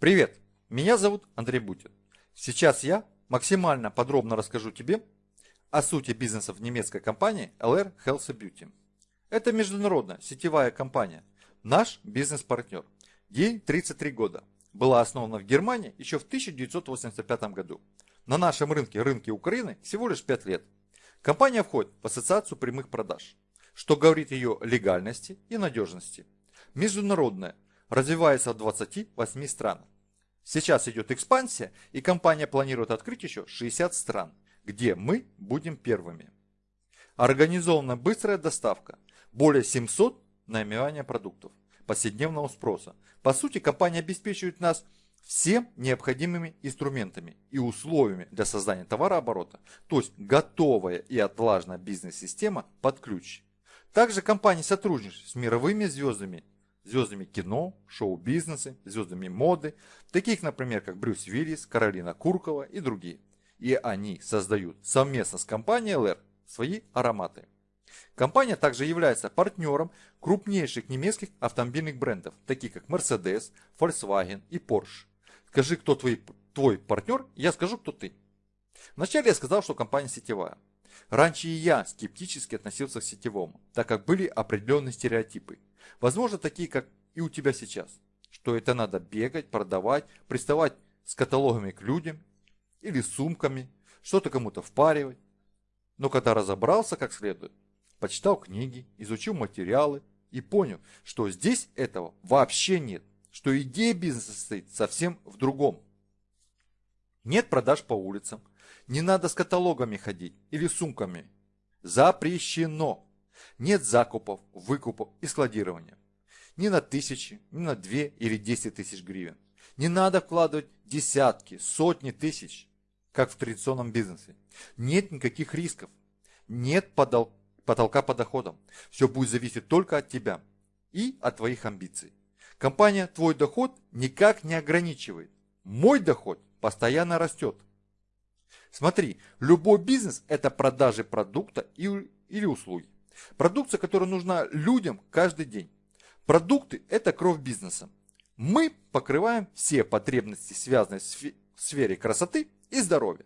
Привет, меня зовут Андрей Бутин. Сейчас я максимально подробно расскажу тебе о сути бизнеса в немецкой компании LR Health Beauty. Это международная сетевая компания, наш бизнес-партнер. Ей 33 года. Была основана в Германии еще в 1985 году. На нашем рынке, рынке Украины, всего лишь 5 лет. Компания входит в ассоциацию прямых продаж, что говорит о ее легальности и надежности. Международная, развивается в 28 странах. Сейчас идет экспансия, и компания планирует открыть еще 60 стран, где мы будем первыми. Организована быстрая доставка, более 700 наименования продуктов повседневного спроса. По сути, компания обеспечивает нас всем необходимыми инструментами и условиями для создания товарооборота, то есть готовая и отлаженная бизнес-система под ключ. Также компания сотрудничает с мировыми звездами звездами кино, шоу-бизнеса, звездами моды, таких, например, как Брюс Виллис, Каролина Куркова и другие. И они создают совместно с компанией LR свои ароматы. Компания также является партнером крупнейших немецких автомобильных брендов, таких как Mercedes, Volkswagen и Porsche. Скажи, кто твой, твой партнер, я скажу, кто ты. Вначале я сказал, что компания сетевая. Раньше и я скептически относился к сетевому, так как были определенные стереотипы. Возможно, такие, как и у тебя сейчас. Что это надо бегать, продавать, приставать с каталогами к людям или сумками, что-то кому-то впаривать. Но когда разобрался как следует, почитал книги, изучил материалы и понял, что здесь этого вообще нет, что идея бизнеса состоит совсем в другом. Нет продаж по улицам, не надо с каталогами ходить или сумками. Запрещено. Нет закупов, выкупов и складирования. Ни на тысячи, ни на две или десять тысяч гривен. Не надо вкладывать десятки, сотни тысяч, как в традиционном бизнесе. Нет никаких рисков. Нет потолка по доходам. Все будет зависеть только от тебя и от твоих амбиций. Компания твой доход никак не ограничивает. Мой доход постоянно растет. Смотри, любой бизнес – это продажи продукта или услуги. Продукция, которая нужна людям каждый день. Продукты – это кровь бизнеса. Мы покрываем все потребности, связанные с сфере красоты и здоровья.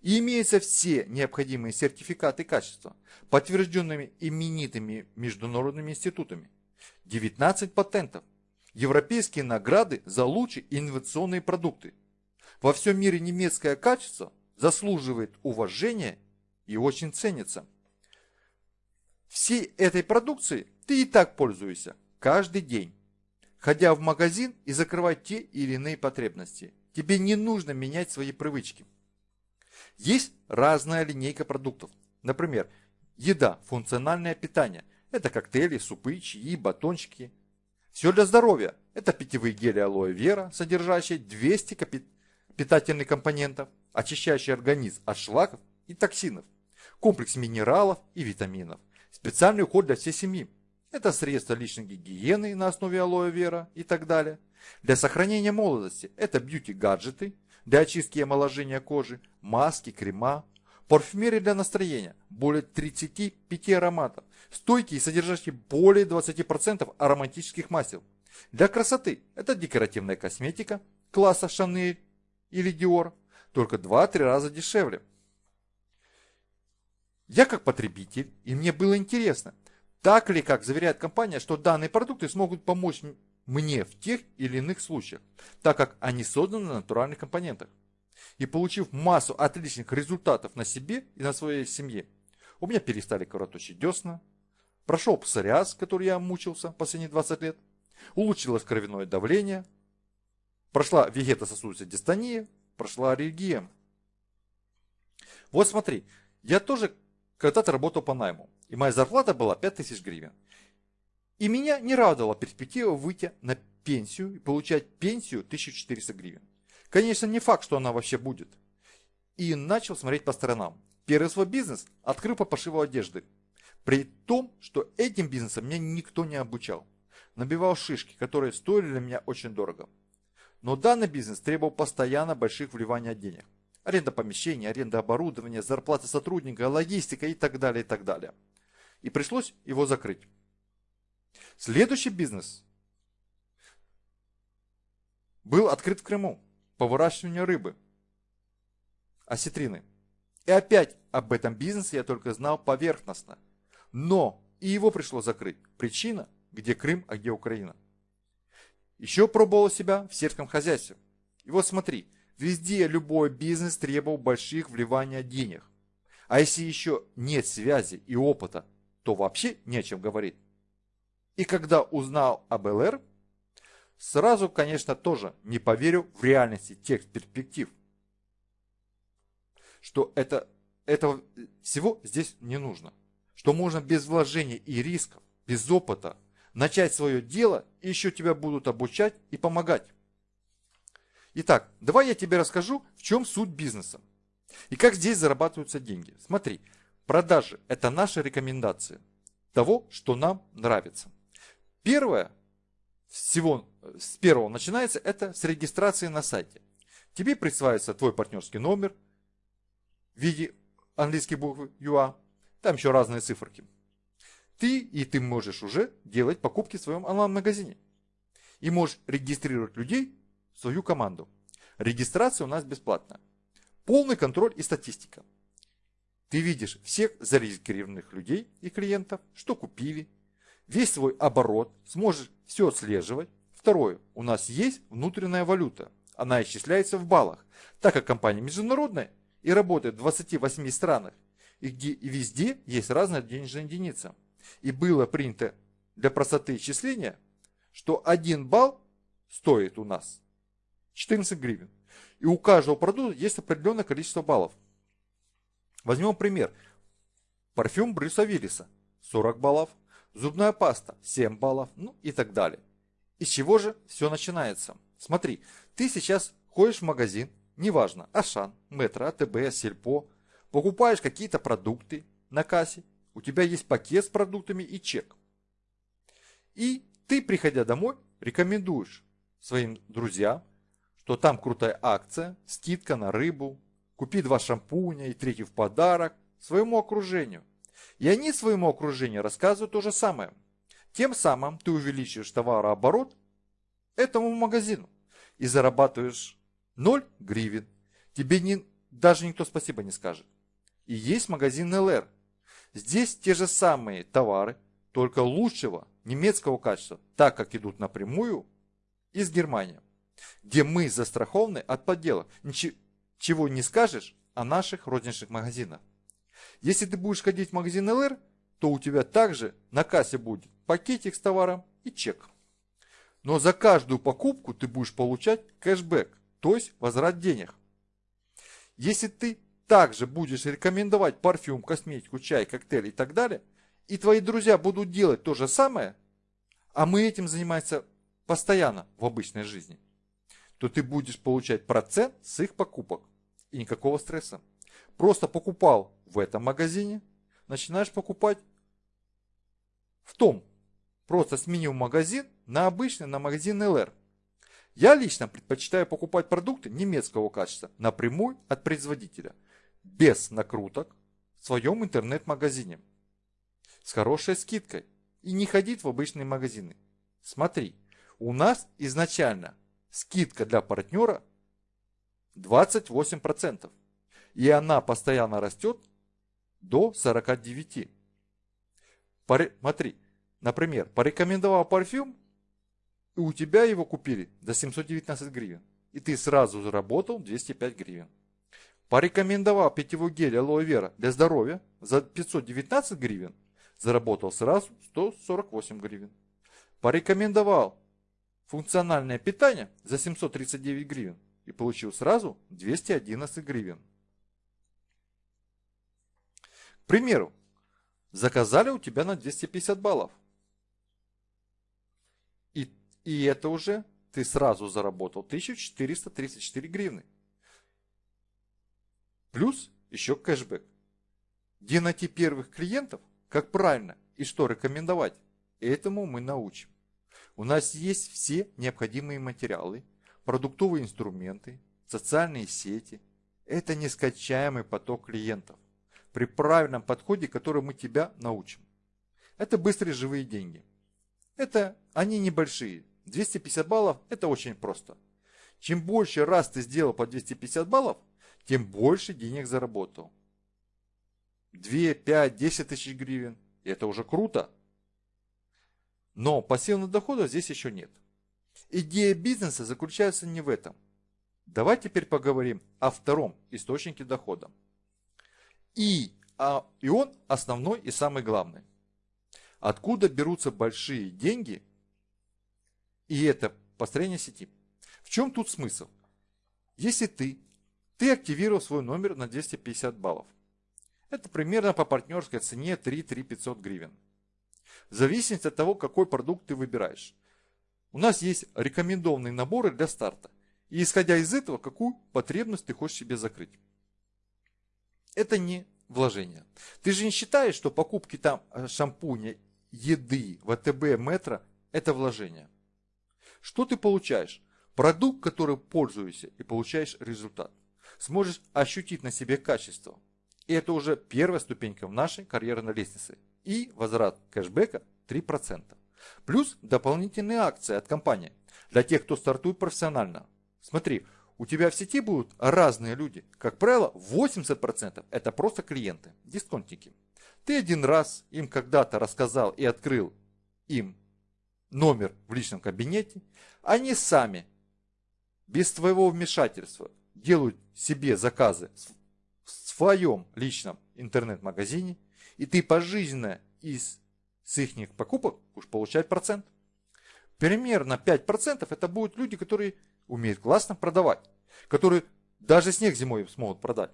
И имеются все необходимые сертификаты качества, подтвержденными именитыми международными институтами. 19 патентов. Европейские награды за лучшие инновационные продукты. Во всем мире немецкое качество заслуживает уважения и очень ценится. Всей этой продукцией ты и так пользуешься каждый день, ходя в магазин и закрывая те или иные потребности. Тебе не нужно менять свои привычки. Есть разная линейка продуктов. Например, еда, функциональное питание. Это коктейли, супы, чаи, батончики. Все для здоровья. Это питьевые гели алоэ вера, содержащие 200 питательных компонентов очищающий организм от шлаков и токсинов, комплекс минералов и витаминов, специальный уход для всей семьи. Это средства личной гигиены на основе алоэ вера и так далее. Для сохранения молодости это бьюти-гаджеты, для очистки и омоложения кожи, маски, крема, парфюмерия для настроения, более 35 ароматов, стойкие, содержащие более 20% ароматических масел. Для красоты это декоративная косметика класса Шанель или Dior, только 2-3 раза дешевле. Я как потребитель, и мне было интересно, так ли, как заверяет компания, что данные продукты смогут помочь мне в тех или иных случаях, так как они созданы на натуральных компонентах. И получив массу отличных результатов на себе и на своей семье, у меня перестали кровоточить десна, прошел псориаз, который я мучился последние 20 лет, улучшилось кровяное давление, прошла вегетососудистая дистония, прошла аллергия. Вот смотри, я тоже когда-то работал по найму, и моя зарплата была 5000 гривен. И меня не радовала перспектива выйти на пенсию и получать пенсию 1400 гривен. Конечно, не факт, что она вообще будет. И начал смотреть по сторонам. Первый свой бизнес открыл по пошиву одежды. При том, что этим бизнесом меня никто не обучал. Набивал шишки, которые стоили для меня очень дорого. Но данный бизнес требовал постоянно больших вливаний денег. Аренда помещений, аренда оборудования, зарплаты сотрудника, логистика и так далее, и так далее. И пришлось его закрыть. Следующий бизнес был открыт в Крыму по выращиванию рыбы, осетрины. И опять об этом бизнесе я только знал поверхностно. Но и его пришлось закрыть. Причина, где Крым, а где Украина. Еще пробовал себя в сельском хозяйстве. И вот смотри, везде любой бизнес требовал больших вливаний денег. А если еще нет связи и опыта, то вообще не о чем говорить. И когда узнал об ЛР, сразу, конечно, тоже не поверил в реальности тех перспектив. Что это, этого всего здесь не нужно. Что можно без вложений и рисков, без опыта начать свое дело, и еще тебя будут обучать и помогать. Итак, давай я тебе расскажу, в чем суть бизнеса. И как здесь зарабатываются деньги. Смотри, продажи – это наши рекомендации того, что нам нравится. Первое, всего с первого начинается, это с регистрации на сайте. Тебе присваивается твой партнерский номер в виде английской буквы UA, там еще разные циферки. Ты и ты можешь уже делать покупки в своем онлайн-магазине. И можешь регистрировать людей в свою команду. Регистрация у нас бесплатная. Полный контроль и статистика. Ты видишь всех зарегистрированных людей и клиентов, что купили, весь свой оборот, сможешь все отслеживать. Второе, у нас есть внутренняя валюта. Она исчисляется в баллах, так как компания международная и работает в 28 странах, и где и везде есть разная денежная единица. И было принято для простоты исчисления, что 1 балл стоит у нас 14 гривен. И у каждого продукта есть определенное количество баллов. Возьмем пример. Парфюм Брюса Виллиса 40 баллов, зубная паста 7 баллов, ну и так далее. Из чего же все начинается? Смотри, ты сейчас ходишь в магазин, неважно, Ашан, Метро, АТБ, Сельпо, покупаешь какие-то продукты на кассе, у тебя есть пакет с продуктами и чек. И ты, приходя домой, рекомендуешь своим друзьям, что там крутая акция, скидка на рыбу, купи два шампуня и третий в подарок своему окружению. И они своему окружению рассказывают то же самое. Тем самым ты увеличиваешь товарооборот этому магазину и зарабатываешь 0 гривен. Тебе не, даже никто спасибо не скажет. И есть магазин ЛР. Здесь те же самые товары, только лучшего немецкого качества, так как идут напрямую из Германии, где мы застрахованы от подделок. Ничего чего не скажешь о наших розничных магазинах. Если ты будешь ходить в магазин ЛР, то у тебя также на кассе будет пакетик с товаром и чек. Но за каждую покупку ты будешь получать кэшбэк, то есть возврат денег. Если ты также будешь рекомендовать парфюм, косметику, чай, коктейль и так далее, и твои друзья будут делать то же самое, а мы этим занимаемся постоянно в обычной жизни, то ты будешь получать процент с их покупок. И никакого стресса. Просто покупал в этом магазине, начинаешь покупать в том. Просто сменил магазин на обычный, на магазин ЛР. Я лично предпочитаю покупать продукты немецкого качества напрямую от производителя, без накруток, в своем интернет-магазине, с хорошей скидкой и не ходить в обычные магазины. Смотри, у нас изначально скидка для партнера 28%. И она постоянно растет до 49%. Смотри, например, порекомендовал парфюм, и у тебя его купили за 719 гривен. И ты сразу заработал 205 гривен. Порекомендовал питьевой гель алоэ вера для здоровья за 519 гривен, заработал сразу 148 гривен. Порекомендовал функциональное питание за 739 гривен и получил сразу 211 гривен. К примеру, заказали у тебя на 250 баллов. И, и это уже ты сразу заработал 1434 гривны. Плюс еще кэшбэк. Где найти первых клиентов, как правильно и что рекомендовать, этому мы научим. У нас есть все необходимые материалы, продуктовые инструменты, социальные сети. Это нескачаемый поток клиентов при правильном подходе, который мы тебя научим. Это быстрые живые деньги. Это они небольшие. 250 баллов – это очень просто. Чем больше раз ты сделал по 250 баллов, тем больше денег заработал. 2, 5, 10 тысяч гривен. Это уже круто. Но пассивных доходов здесь еще нет. Идея бизнеса заключается не в этом. Давай теперь поговорим о втором источнике дохода. И, а, и он основной и самый главный. Откуда берутся большие деньги? И это построение сети. В чем тут смысл? Если ты, ты активировал свой номер на 250 баллов. Это примерно по партнерской цене 3-3 гривен. В зависимости от того, какой продукт ты выбираешь. У нас есть рекомендованные наборы для старта. И исходя из этого, какую потребность ты хочешь себе закрыть. Это не вложение. Ты же не считаешь, что покупки там э, шампуня, еды, ВТБ, метро – это вложение. Что ты получаешь? Продукт, который пользуешься и получаешь результат. Сможешь ощутить на себе качество. И это уже первая ступенька в нашей карьерной лестнице. И возврат кэшбэка 3%. Плюс дополнительные акции от компании для тех, кто стартует профессионально. Смотри, у тебя в сети будут разные люди. Как правило, 80% это просто клиенты, дисконтники. Ты один раз им когда-то рассказал и открыл им номер в личном кабинете. Они сами, без твоего вмешательства, делают себе заказы в своем личном интернет-магазине. И ты пожизненно из с их покупок будешь получать процент. Примерно 5% это будут люди, которые умеют классно продавать, которые даже снег зимой смогут продать.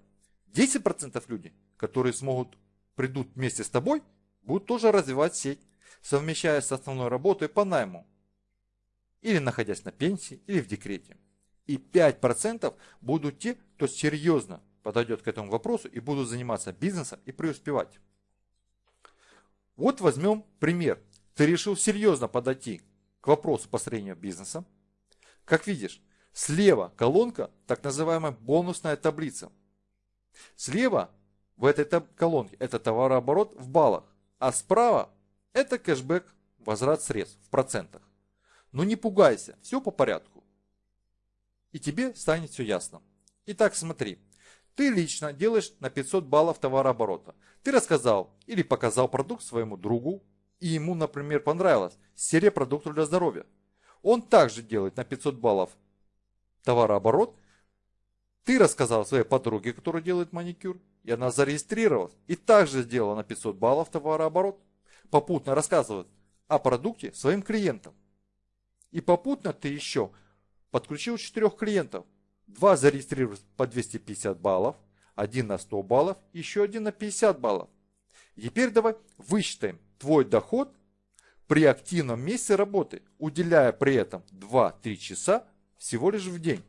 10% люди, которые смогут, придут вместе с тобой, будут тоже развивать сеть, совмещая с основной работой по найму. Или находясь на пенсии, или в декрете. И 5% будут те, кто серьезно подойдет к этому вопросу и будут заниматься бизнесом и преуспевать. Вот возьмем пример. Ты решил серьезно подойти к вопросу построения бизнеса. Как видишь, слева колонка, так называемая бонусная таблица. Слева в этой колонке это товарооборот в баллах, а справа это кэшбэк, возврат средств в процентах. Но не пугайся, все по порядку. И тебе станет все ясно. Итак, смотри, ты лично делаешь на 500 баллов товарооборота. Ты рассказал или показал продукт своему другу, и ему, например, понравилось серия продуктов для здоровья. Он также делает на 500 баллов товарооборот. Ты рассказал своей подруге, которая делает маникюр, и она зарегистрировалась и также сделала на 500 баллов товарооборот. Попутно рассказывает о продукте своим клиентам. И попутно ты еще подключил четырех клиентов, Два зарегистрировались по 250 баллов, один на 100 баллов, еще один на 50 баллов. теперь давай высчитаем твой доход при активном месте работы, уделяя при этом 2-3 часа всего лишь в день.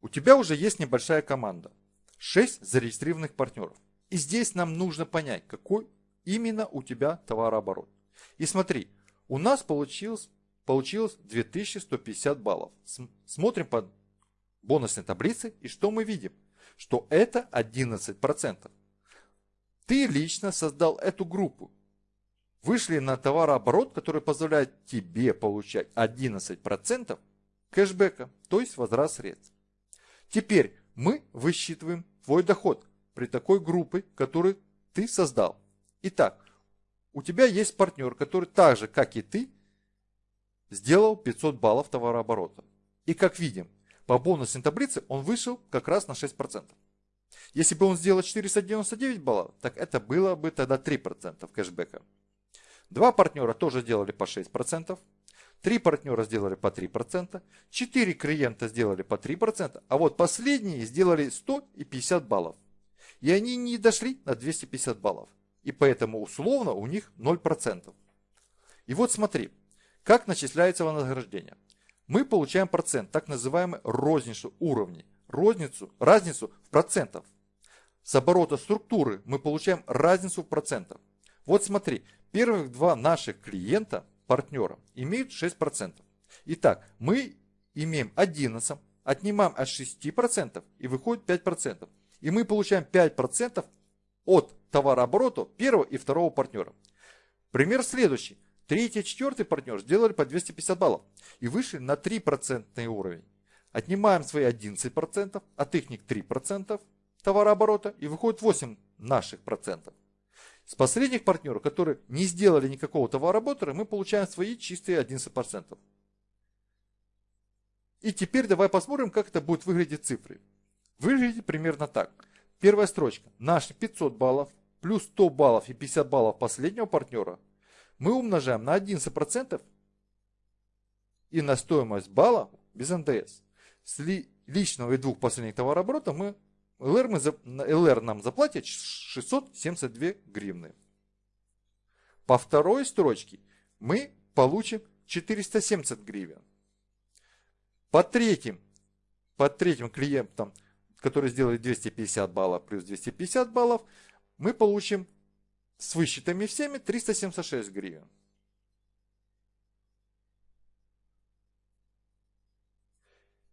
У тебя уже есть небольшая команда. 6 зарегистрированных партнеров. И здесь нам нужно понять, какой именно у тебя товарооборот. И смотри, у нас получилось получилось 2150 баллов. Смотрим по бонусной таблице и что мы видим? Что это 11%. Ты лично создал эту группу. Вышли на товарооборот, который позволяет тебе получать 11% кэшбэка, то есть возврат средств. Теперь мы высчитываем твой доход при такой группе, которую ты создал. Итак, у тебя есть партнер, который так же, как и ты, сделал 500 баллов товарооборота. И как видим, по бонусной таблице он вышел как раз на 6%. Если бы он сделал 499 баллов, так это было бы тогда 3% кэшбэка. Два партнера тоже сделали по 6%, три партнера сделали по 3%, четыре клиента сделали по 3%, а вот последние сделали 100 и 50 баллов. И они не дошли на 250 баллов. И поэтому условно у них 0%. И вот смотри, как начисляется вознаграждение? Мы получаем процент, так называемый розничный уровни, розницу, разницу в процентах. С оборота структуры мы получаем разницу в процентах. Вот смотри, первых два наших клиента, партнера, имеют 6%. Итак, мы имеем 11, отнимаем от 6% и выходит 5%. И мы получаем 5% от товарооборота первого и второго партнера. Пример следующий. третий, четвертый партнер сделали по 250 баллов и вышли на 3% уровень. Отнимаем свои 11%, от их 3% товарооборота и выходит 8 наших процентов. С последних партнеров, которые не сделали никакого товарооборота, мы получаем свои чистые 11%. И теперь давай посмотрим, как это будет выглядеть цифры. Выглядит примерно так. Первая строчка. Наши 500 баллов плюс 100 баллов и 50 баллов последнего партнера мы умножаем на 11% и на стоимость балла без НДС. С личного и двух последних товарооборотов мы ЛР, мы, ЛР нам заплатит 672 гривны. По второй строчке мы получим 470 гривен. По третьим, по третьим клиентам, которые сделали 250 баллов плюс 250 баллов, мы получим с высчетами всеми 376 гривен.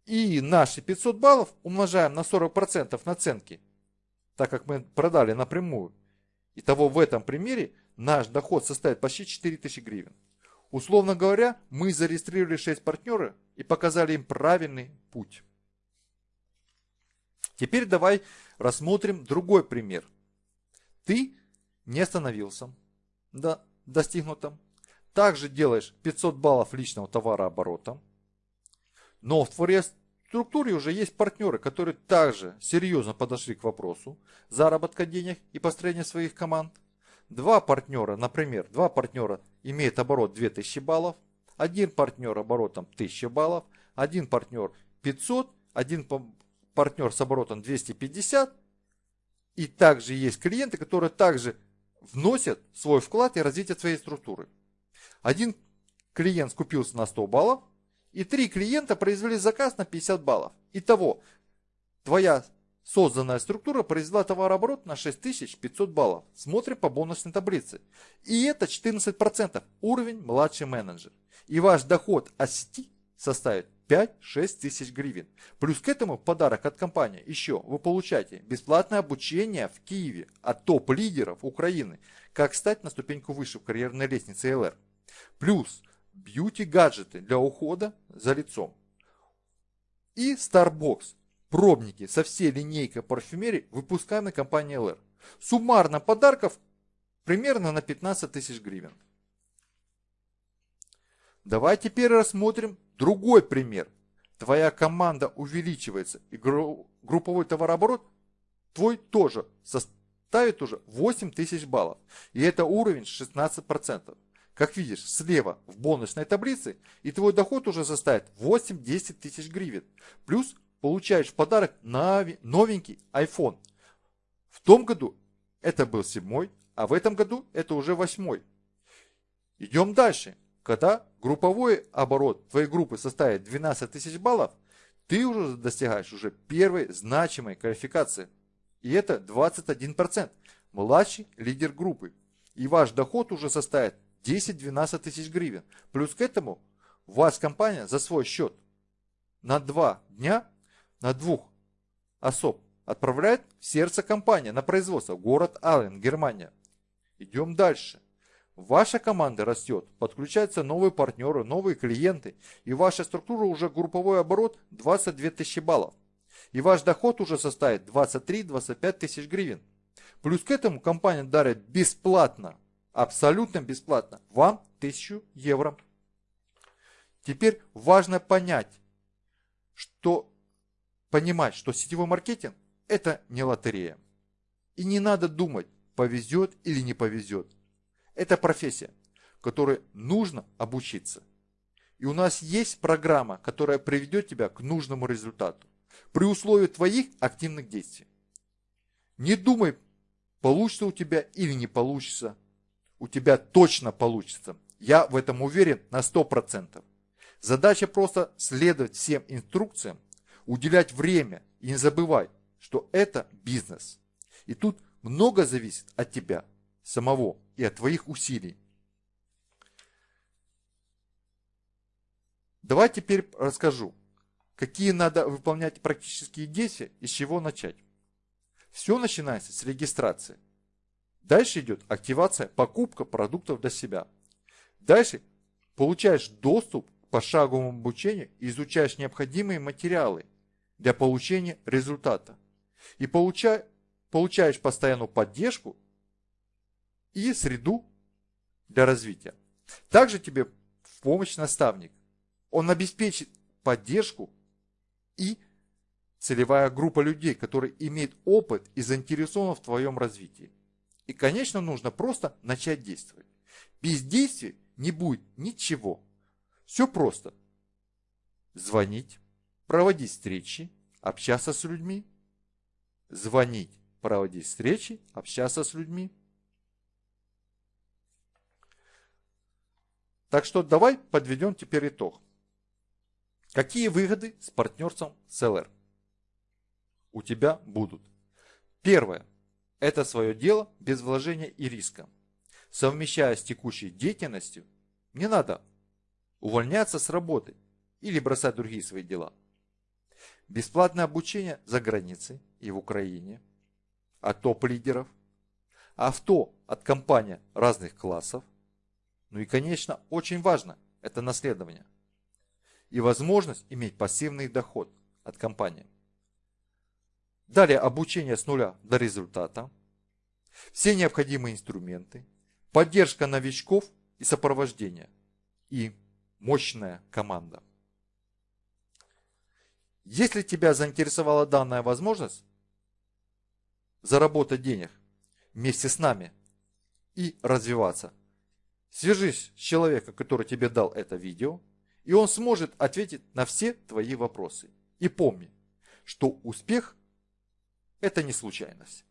И наши 500 баллов умножаем на 40% наценки, так как мы продали напрямую. Итого в этом примере наш доход составит почти 4000 гривен. Условно говоря, мы зарегистрировали 6 партнеров и показали им правильный путь. Теперь давай рассмотрим другой пример. Ты не остановился до достигнутом. Также делаешь 500 баллов личного товарооборота. Но в твоей структуре уже есть партнеры, которые также серьезно подошли к вопросу заработка денег и построения своих команд. Два партнера, например, два партнера имеют оборот 2000 баллов, один партнер оборотом 1000 баллов, один партнер 500, один партнер с оборотом 250. И также есть клиенты, которые также вносят свой вклад и развитие своей структуры. Один клиент скупился на 100 баллов, и три клиента произвели заказ на 50 баллов. Итого, твоя созданная структура произвела товарооборот на 6500 баллов. Смотрим по бонусной таблице. И это 14%, уровень младший менеджер. И ваш доход от сети составит 5-6 тысяч гривен. Плюс к этому подарок от компании. Еще вы получаете бесплатное обучение в Киеве от топ-лидеров Украины, как стать на ступеньку выше в карьерной лестнице ЛР. Плюс бьюти-гаджеты для ухода за лицом. И Starbucks, пробники со всей линейкой парфюмерии, выпускаемой компанией LR. Суммарно подарков примерно на 15 тысяч гривен. Давай теперь рассмотрим другой пример. Твоя команда увеличивается и групповой товарооборот твой тоже составит уже 8 тысяч баллов. И это уровень 16%. Как видишь, слева в бонусной таблице и твой доход уже составит 8-10 тысяч гривен. Плюс получаешь в подарок новенький iPhone. В том году это был седьмой, а в этом году это уже восьмой. Идем дальше. Когда групповой оборот твоей группы составит 12 тысяч баллов, ты уже достигаешь уже первой значимой квалификации. И это 21%. Младший лидер группы. И ваш доход уже составит 10-12 тысяч гривен. Плюс к этому вас компания за свой счет на два дня, на двух особ отправляет в сердце компании на производство, город Аллен, Германия. Идем дальше. Ваша команда растет, подключаются новые партнеры, новые клиенты, и ваша структура уже групповой оборот 22 тысячи баллов. И ваш доход уже составит 23-25 тысяч гривен. Плюс к этому компания дарит бесплатно абсолютно бесплатно. Вам 1000 евро. Теперь важно понять, что понимать, что сетевой маркетинг это не лотерея. И не надо думать, повезет или не повезет. Это профессия, которой нужно обучиться. И у нас есть программа, которая приведет тебя к нужному результату. При условии твоих активных действий. Не думай, получится у тебя или не получится у тебя точно получится. Я в этом уверен на 100%. Задача просто следовать всем инструкциям, уделять время и не забывай, что это бизнес. И тут много зависит от тебя самого и от твоих усилий. Давай теперь расскажу, какие надо выполнять практические действия и с чего начать. Все начинается с регистрации. Дальше идет активация, покупка продуктов для себя. Дальше получаешь доступ к пошаговому обучению и изучаешь необходимые материалы для получения результата. И получаешь постоянную поддержку и среду для развития. Также тебе в помощь наставник. Он обеспечит поддержку и целевая группа людей, которые имеют опыт и заинтересованы в твоем развитии. И, конечно, нужно просто начать действовать. Без действия не будет ничего. Все просто. Звонить, проводить встречи, общаться с людьми. Звонить, проводить встречи, общаться с людьми. Так что давай подведем теперь итог. Какие выгоды с партнерством с у тебя будут? Первое. Это свое дело без вложения и риска. Совмещая с текущей деятельностью, не надо увольняться с работы или бросать другие свои дела. Бесплатное обучение за границей и в Украине от топ-лидеров, авто от компаний разных классов, ну и, конечно, очень важно – это наследование. И возможность иметь пассивный доход от компании. Далее обучение с нуля до результата. Все необходимые инструменты. Поддержка новичков и сопровождение. И мощная команда. Если тебя заинтересовала данная возможность заработать денег вместе с нами и развиваться – Свяжись с человеком, который тебе дал это видео, и он сможет ответить на все твои вопросы. И помни, что успех – это не случайность.